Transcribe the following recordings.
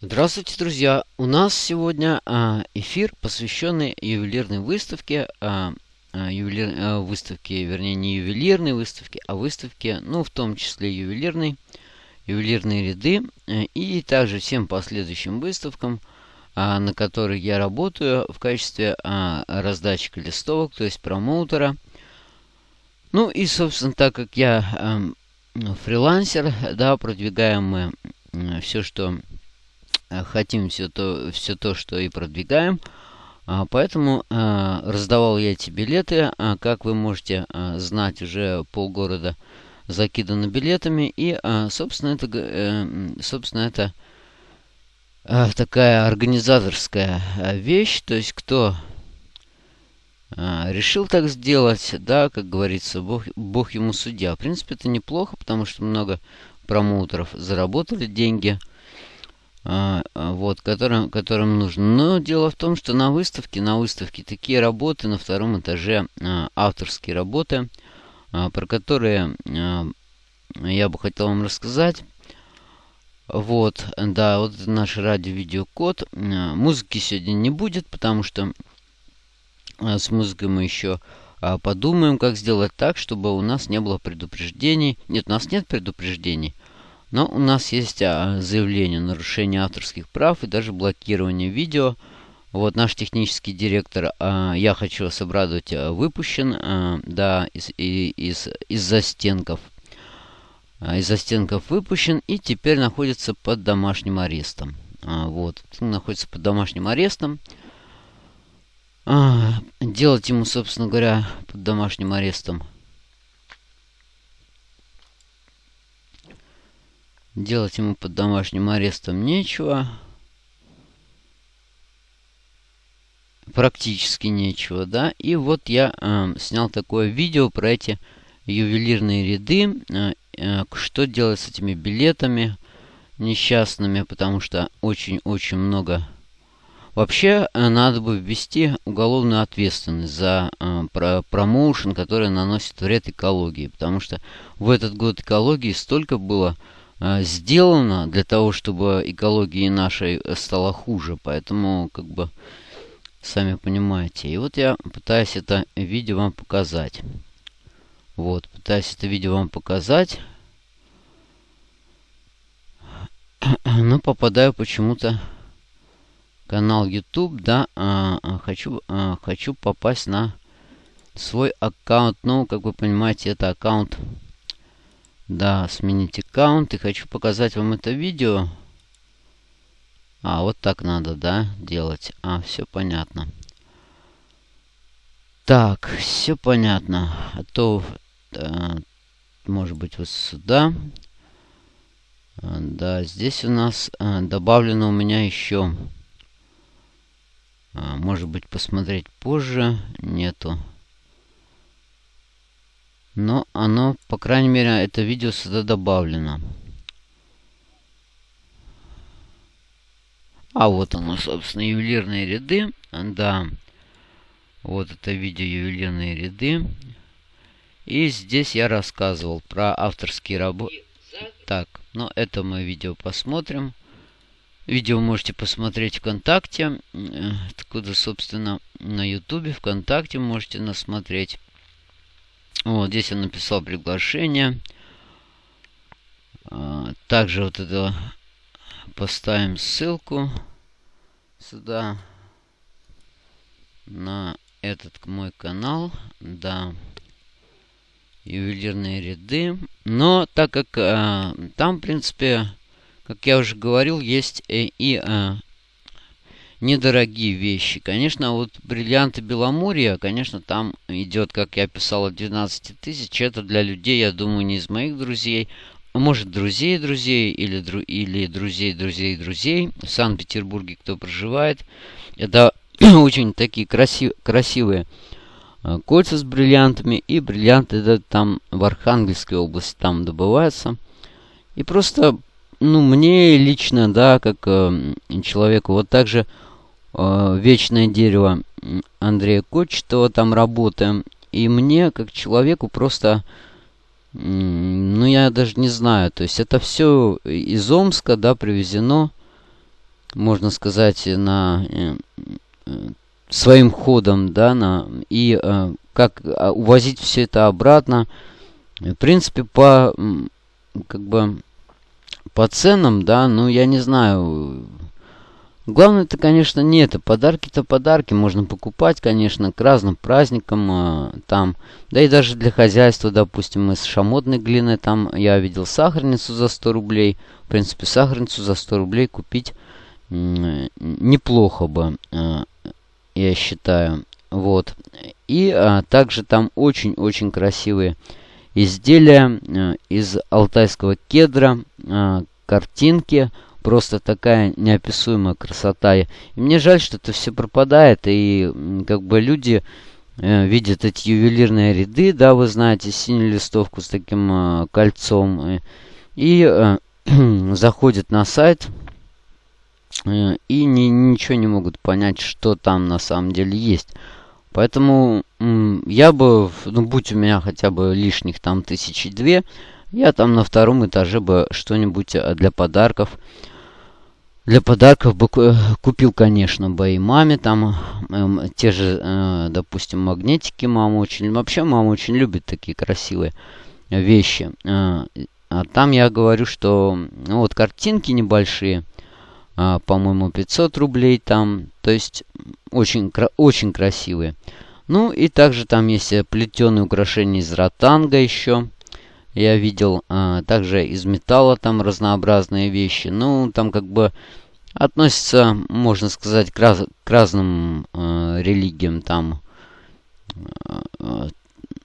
Здравствуйте, друзья! У нас сегодня а, эфир, посвященный ювелирной выставке, а, а, ювелир, выставке, вернее, не ювелирной выставке, а выставке, ну, в том числе ювелирной, ювелирные ряды, а, и также всем последующим выставкам, на которых я работаю в качестве раздатчика листовок, то есть промоутера. Ну и, собственно, так как я а, фрилансер, да, продвигаем мы все, что Э, хотим все то, все то, что и продвигаем. А, поэтому а, раздавал я эти билеты. А, как вы можете знать, уже полгорода закидано билетами. И, собственно, это, э, собственно, это такая организаторская вещь. То есть, кто решил так сделать, да, как говорится, Бог, Бог ему судья. В принципе, это неплохо, потому что много промоутеров заработали деньги – вот, которым, которым нужно. Но дело в том, что на выставке, на выставке такие работы на втором этаже, а, авторские работы, про которые я бы хотел вам рассказать. Вот, да, вот наш радио-видеокод. Музыки сегодня не будет, потому что с музыкой мы еще подумаем, как сделать так, чтобы у нас не было предупреждений. Нет, у нас нет предупреждений. Но у нас есть а, заявление о нарушении авторских прав и даже блокирование видео. Вот наш технический директор, а, я хочу вас обрадовать, а, выпущен, да, из, из, из застенков. Из застенков выпущен и теперь находится под домашним арестом. Вот, находится под домашним арестом. Делать ему, собственно говоря, под домашним арестом Делать ему под домашним арестом нечего. Практически нечего, да. И вот я э, снял такое видео про эти ювелирные ряды. Э, э, что делать с этими билетами несчастными, потому что очень-очень много... Вообще, э, надо бы ввести уголовную ответственность за э, про промоушен, который наносит вред экологии. Потому что в этот год экологии столько было сделано для того, чтобы экологии нашей э, стало хуже. Поэтому, как бы, сами понимаете. И вот я пытаюсь это видео вам показать. Вот, пытаюсь это видео вам показать. Но попадаю почему-то канал YouTube, да, а, а, хочу, а, хочу попасть на свой аккаунт. Ну, как вы понимаете, это аккаунт да, сменить аккаунт. И хочу показать вам это видео. А, вот так надо, да, делать. А, все понятно. Так, все понятно. А то, да, может быть, вот сюда. А, да, здесь у нас а, добавлено у меня еще. А, может быть, посмотреть позже. Нету. Но оно, по крайней мере, это видео сюда добавлено. А вот оно, собственно, ювелирные ряды. Да. Вот это видео ювелирные ряды. И здесь я рассказывал про авторские работы. Так, ну это мы видео посмотрим. Видео можете посмотреть ВКонтакте. Э, откуда, собственно, на Ютубе, ВКонтакте можете насмотреть. Вот здесь я написал приглашение. А, также вот это поставим ссылку сюда на этот мой канал. Да. Ювелирные ряды. Но так как а, там, в принципе, как я уже говорил, есть и, и а, недорогие вещи. Конечно, вот бриллианты Беломорья, конечно, там идет, как я писал, от 12 тысяч. Это для людей, я думаю, не из моих друзей. Может, друзей друзей или, дру, или друзей друзей друзей. В Санкт-Петербурге кто проживает. Это очень такие красив, красивые э, кольца с бриллиантами. И бриллианты это там в Архангельской области там добываются. И просто, ну, мне лично, да, как э, человеку, вот так же «Вечное дерево» Андрея Кочетова там работаем. И мне, как человеку, просто... Ну, я даже не знаю. То есть это все из Омска, да, привезено. можно сказать, на э, э, своим ходом, да, на, и э, как а, увозить все это обратно. В принципе, по, как бы, по ценам, да, ну, я не знаю, Главное это, конечно, не это. Подарки-то подарки можно покупать, конечно, к разным праздникам э, там. Да и даже для хозяйства, допустим, из шамотной глины там я видел сахарницу за 100 рублей. В принципе, сахарницу за 100 рублей купить э, неплохо бы, э, я считаю. Вот. И э, также там очень-очень красивые изделия э, из алтайского кедра, э, картинки – просто такая неописуемая красота. И мне жаль, что это все пропадает, и как бы люди э, видят эти ювелирные ряды, да, вы знаете, синюю листовку с таким э, кольцом, э, и э, заходят на сайт, э, и ни, ничего не могут понять, что там на самом деле есть. Поэтому я бы, ну будь у меня хотя бы лишних там тысячи две, я там на втором этаже бы что-нибудь э, для подарков для подарков бы купил, конечно, бы и маме там э, те же, э, допустим, магнитики мама очень... Вообще мама очень любит такие красивые вещи. Э, а там я говорю, что ну, вот картинки небольшие, э, по-моему, 500 рублей там. То есть очень, очень красивые. Ну и также там есть плетеные украшения из ротанга еще я видел. А, также из металла там разнообразные вещи. Ну, там как бы относится, можно сказать, к, раз, к разным э, религиям. Там, э,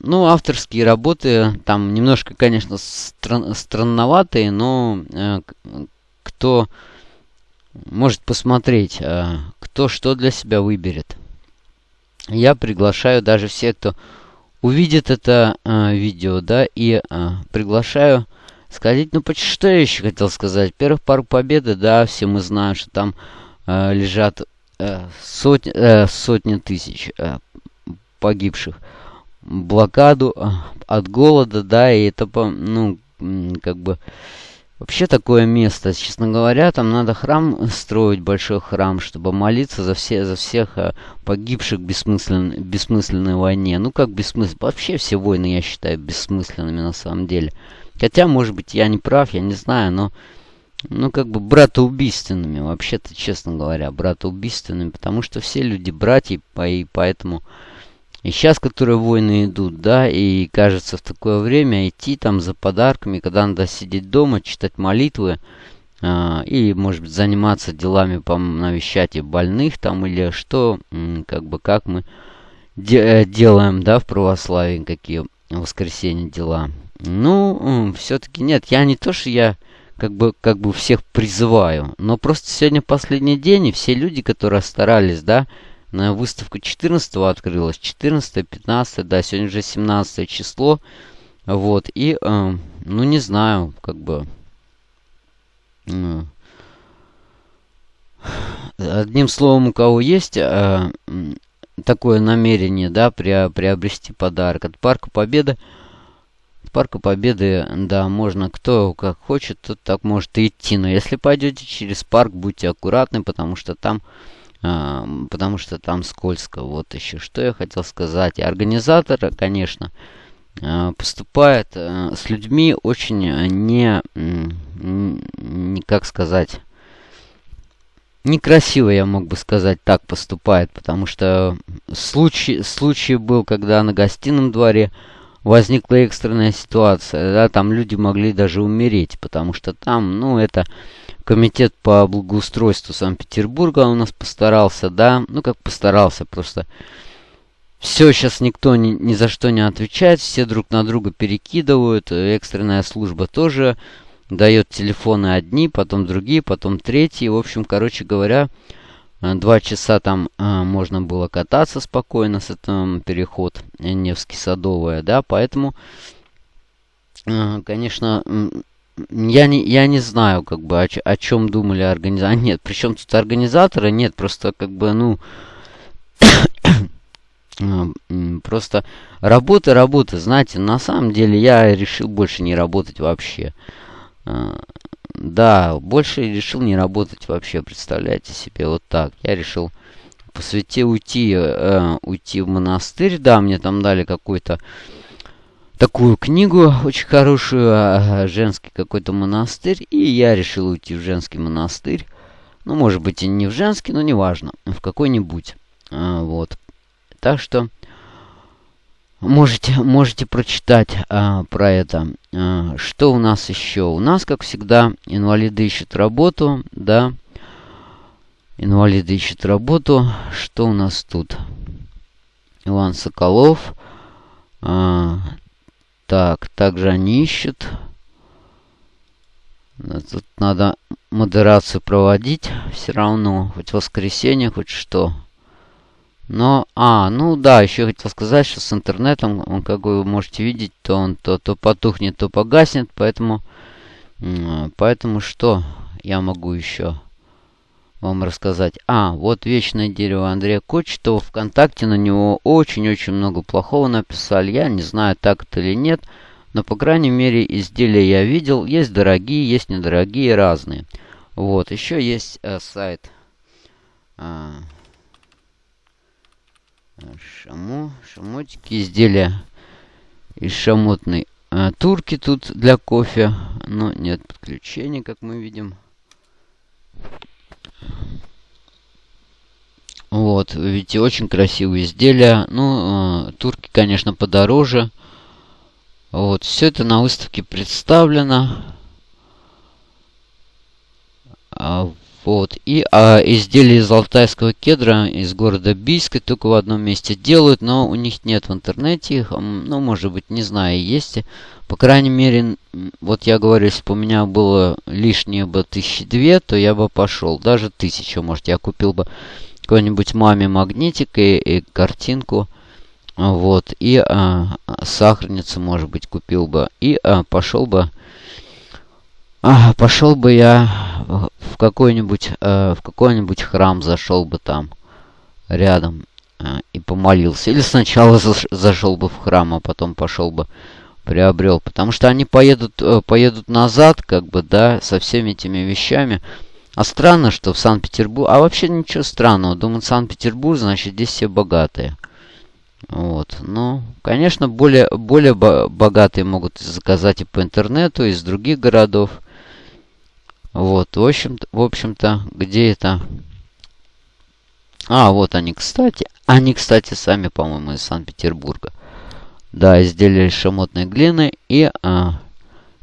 ну, авторские работы там немножко, конечно, стран, странноватые, но э, кто может посмотреть, э, кто что для себя выберет. Я приглашаю даже всех, кто увидит это э, видео, да, и э, приглашаю сказать, ну, что я еще хотел сказать. Первых пару победы, да, все мы знаем, что там э, лежат э, сотни, э, сотни тысяч э, погибших. Блокаду э, от голода, да, и это, ну, как бы... Вообще такое место, честно говоря, там надо храм строить, большой храм, чтобы молиться за, все, за всех э, погибших в бессмыслен, бессмысленной войне. Ну как бессмысленно? Вообще все войны я считаю бессмысленными на самом деле. Хотя, может быть, я не прав, я не знаю, но... Ну, как бы братоубийственными, вообще-то, честно говоря, братоубийственными, потому что все люди братья, и поэтому... И сейчас, которые войны идут, да, и кажется в такое время идти там за подарками, когда надо сидеть дома, читать молитвы, э, и, может быть, заниматься делами, по навещать больных там, или что, как бы, как мы де э, делаем, да, в православии, какие воскресенье дела. Ну, все-таки нет, я не то, что я как бы, как бы всех призываю, но просто сегодня последний день, и все люди, которые старались, да, на выставку 14 открылась, 14 15 да, сегодня уже 17 число, вот, и, э, ну, не знаю, как бы, э, одним словом, у кого есть э, такое намерение, да, приобрести подарок от Парка Победы, Парка Победы, да, можно кто как хочет, тот так может и идти. Но если пойдете через парк, будьте аккуратны, потому что там, потому что там скользко. Вот еще что я хотел сказать. Организатор, конечно, э, поступает э, с людьми очень не, не, как сказать, некрасиво, я мог бы сказать, так поступает, потому что случай, случай был, когда на гостином дворе возникла экстренная ситуация, да, там люди могли даже умереть, потому что там, ну, это комитет по благоустройству Санкт-Петербурга у нас постарался, да, ну, как постарался, просто все, сейчас никто ни, ни за что не отвечает, все друг на друга перекидывают, экстренная служба тоже дает телефоны одни, потом другие, потом третьи, в общем, короче говоря, Э, два часа там а, можно было кататься спокойно с этим переход Невский Садовая, да, поэтому, а, конечно, я не, я не знаю, как бы, о, о чем думали организаторы. Нет, причем тут организаторы, нет, просто, как бы, ну, просто работа, работа, знаете, на самом деле я решил больше не работать вообще. да, больше решил не работать вообще, представляете себе, вот так. Я решил по свете уйти, э, уйти в монастырь, да, мне там дали какую-то такую книгу очень хорошую, э, женский какой-то монастырь, и я решил уйти в женский монастырь. Ну, может быть, и не в женский, но неважно, в какой-нибудь. А, вот. Так что можете, можете прочитать а, про это. А, что у нас еще? У нас, как всегда, инвалиды ищут работу, да. Инвалиды ищут работу. Что у нас тут? Иван Соколов. А, так, также они ищут. Тут надо модерацию проводить. Все равно, хоть воскресенье, хоть что. Но, а, ну да, еще хотел сказать, что с интернетом, он, как вы можете видеть, то он то, то потухнет, то погаснет. Поэтому, поэтому что я могу еще вам рассказать? А, вот вечное дерево Андрея Кочетова. Вконтакте на него очень-очень много плохого написали. Я не знаю, так это или нет. Но, по крайней мере, изделия я видел. Есть дорогие, есть недорогие, разные. Вот, еще есть э, сайт... Э, шамо, шамотики, изделия из шамотной э, турки тут для кофе. Но нет подключения, как мы видим. Вот, видите, очень красивые изделия. Ну, э, турки, конечно, подороже. Вот, все это на выставке представлено. А, вот, и а, изделия из алтайского кедра из города Бийска только в одном месте делают, но у них нет в интернете их. Ну, может быть, не знаю, есть. По крайней мере, вот я говорю, если бы у меня было лишнее бы тысячи две, то я бы пошел. Даже тысячу, может, я купил бы какой-нибудь маме магнитик и, и картинку. Вот, и а, сахарницу, может быть, купил бы. И а, пошел бы... А, пошел бы я в какой-нибудь а, в какой-нибудь храм, зашел бы там рядом а, и помолился. Или сначала зашел бы в храм, а потом пошел бы приобрел. Потому что они поедут, э, поедут назад, как бы, да, со всеми этими вещами. А странно, что в Санкт-Петербург... А вообще ничего странного. Думаю, Санкт-Петербург, значит, здесь все богатые. Вот. Ну, конечно, более, более богатые могут заказать и по интернету, из других городов. Вот, в общем-то, в общем-то, где это... А, вот они, кстати. Они, кстати, сами, по-моему, из Санкт-Петербурга. Да, изделия из шамотной глины и а,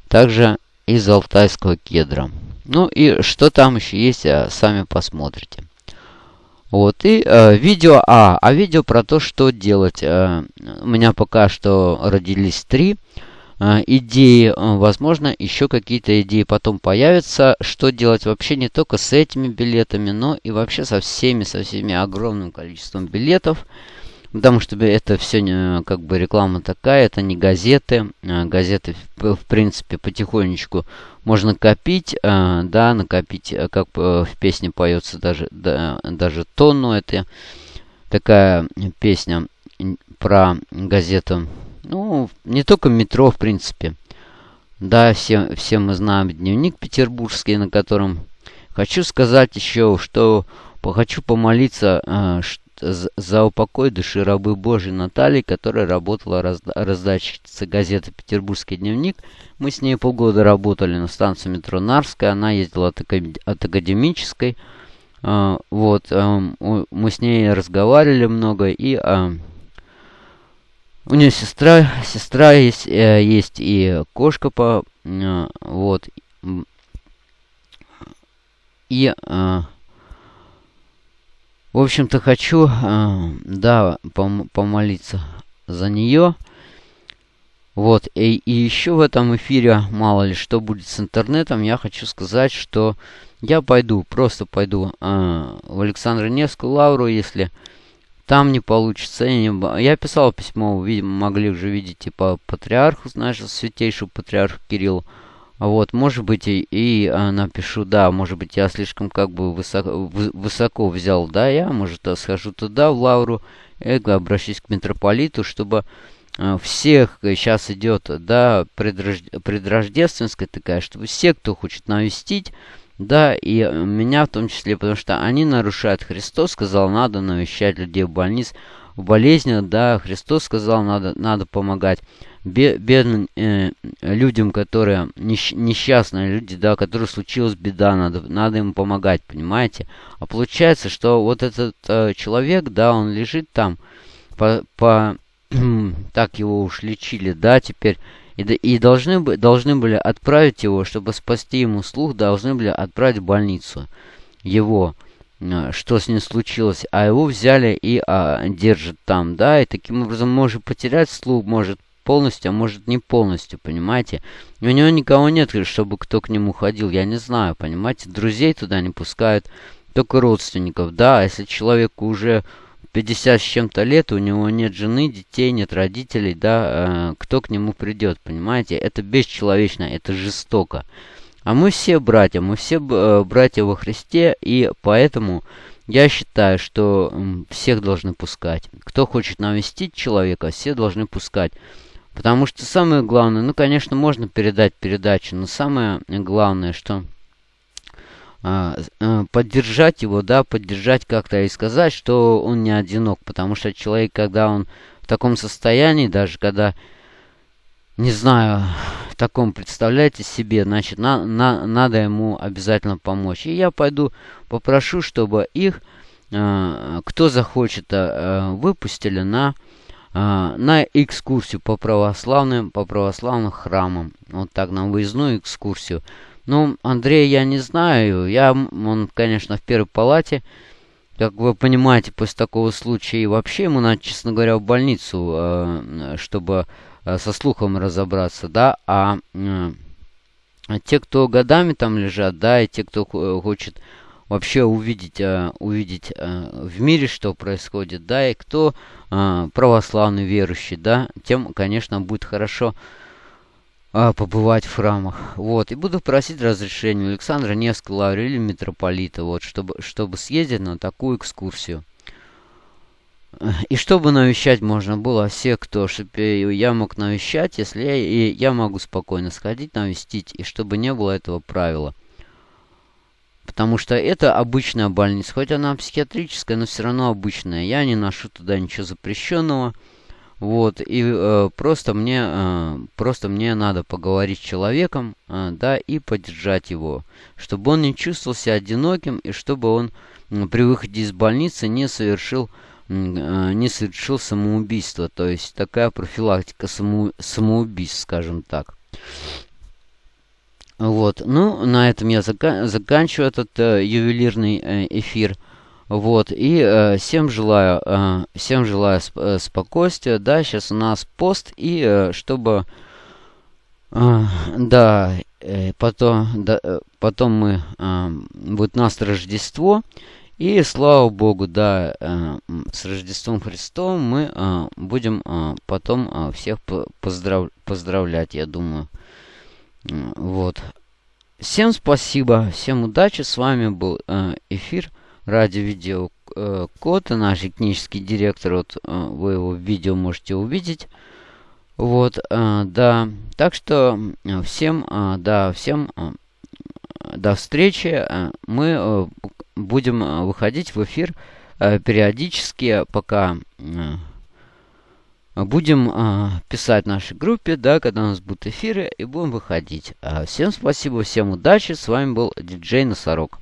также из алтайского кедра. Ну и что там еще есть, а, сами посмотрите. Вот, и э, видео, а, а видео про то, что делать. Э, у меня пока что родились три э, идеи. Возможно, еще какие-то идеи потом появятся. Что делать вообще не только с этими билетами, но и вообще со всеми, со всеми огромным количеством билетов. Потому что это все как бы реклама такая, это не газеты. А, газеты, в принципе, потихонечку можно копить, а, да, накопить, э, как в песне поется, даже, да, даже тонну. Это такая песня про газету. Ну, не только метро, в принципе. Да, все, все мы знаем дневник петербургский, на котором хочу сказать еще, что хочу помолиться, а, за упокой души рабы Божьей Натальи, которая работала разда газеты «Петербургский дневник». Мы с ней полгода работали на станции метро Нарская, она ездила от, академической. Uh, вот, uh, мы с ней разговаривали много, и uh, у нее сестра, сестра есть, э, есть и кошка по, вот, и в общем-то, хочу, э, да, пом помолиться за нее. Вот, и, и еще в этом эфире, мало ли что будет с интернетом, я хочу сказать, что я пойду, просто пойду э, в Александра Невскую лавру, если там не получится. Я, не... я писал письмо, видимо, могли уже видеть, типа, патриарху, знаешь, святейшему патриарху Кириллу. Вот, может быть, и, и а, напишу, да, может быть, я слишком как бы высоко, высоко взял, да, я, может, схожу туда, в Лавру, и обращусь к митрополиту, чтобы всех сейчас идет, да, предрож... предрождественская такая, чтобы все, кто хочет навестить, да, и меня в том числе, потому что они нарушают. Христос сказал, надо навещать людей в больниц, в болезнях, да, Христос сказал, надо, надо помогать бедным э, людям, которые несч несчастные люди, да, которые случилась беда, надо, надо им помогать, понимаете? А получается, что вот этот э, человек, да, он лежит там, по, по так его уж лечили, да, теперь и, и должны, должны были отправить его, чтобы спасти ему слух, должны были отправить в больницу его, э, что с ним случилось, а его взяли и а, держат там, да, и таким образом может потерять слух, может полностью, а может не полностью, понимаете? у него никого нет, чтобы кто к нему ходил, я не знаю, понимаете? Друзей туда не пускают, только родственников, да, а если человеку уже 50 с чем-то лет, у него нет жены, детей, нет родителей, да, э, кто к нему придет, понимаете? Это бесчеловечно, это жестоко. А мы все братья, мы все э, братья во Христе, и поэтому я считаю, что всех должны пускать. Кто хочет навестить человека, все должны пускать. Потому что самое главное, ну, конечно, можно передать передачу, но самое главное, что а, а, поддержать его, да, поддержать как-то и сказать, что он не одинок. Потому что человек, когда он в таком состоянии, даже когда, не знаю, в таком, представляете себе, значит, на, на, надо ему обязательно помочь. И я пойду попрошу, чтобы их, э, кто захочет, выпустили на а, на экскурсию по православным, по православным храмам. Вот так, на выездную экскурсию. Ну, Андрея я не знаю. Я, он, конечно, в первой палате. Как вы понимаете, после такого случая и вообще ему надо, честно говоря, в больницу, а, чтобы а, со слухом разобраться, да, а те, кто годами там лежат, да, и те, кто хочет вообще увидеть, э, увидеть э, в мире, что происходит, да, и кто э, православный верующий, да, тем, конечно, будет хорошо побывать в храмах. Вот, и буду просить разрешения Александра Невского Лаврелия митрополита, вот, чтобы, чтобы съездить на такую экскурсию. И чтобы навещать можно было всех, кто, чтобы я мог навещать, если я, и я могу спокойно сходить, навестить, и чтобы не было этого правила. Потому что это обычная больница. Хоть она психиатрическая, но все равно обычная. Я не ношу туда ничего запрещенного. Вот, и э, просто мне э, просто мне надо поговорить с человеком, э, да, и поддержать его, чтобы он не чувствовал себя одиноким и чтобы он э, при выходе из больницы не совершил э, не совершил самоубийство, то есть такая профилактика само, самоубийств, скажем так. Вот, ну, на этом я зака заканчиваю этот э, ювелирный э, эфир. Вот, и э, всем желаю, э, всем желаю сп э, спокойствия. Да, сейчас у нас пост, и э, чтобы, э, да, э, потом, да, э, потом мы, э, будет нас Рождество. И слава Богу, да, э, с Рождеством Христом мы э, будем э, потом э, всех поздрав поздравлять, я думаю. Вот. Всем спасибо, всем удачи. С вами был э, эфир ради видео э, код, наш технический директор. Вот э, вы его в видео можете увидеть. Вот, да. Так что всем, да, всем до встречи. Мы будем выходить в эфир периодически, пока... Э, Будем э, писать нашей группе, да, когда у нас будут эфиры, и будем выходить. Э, всем спасибо, всем удачи. С вами был диджей Носорог.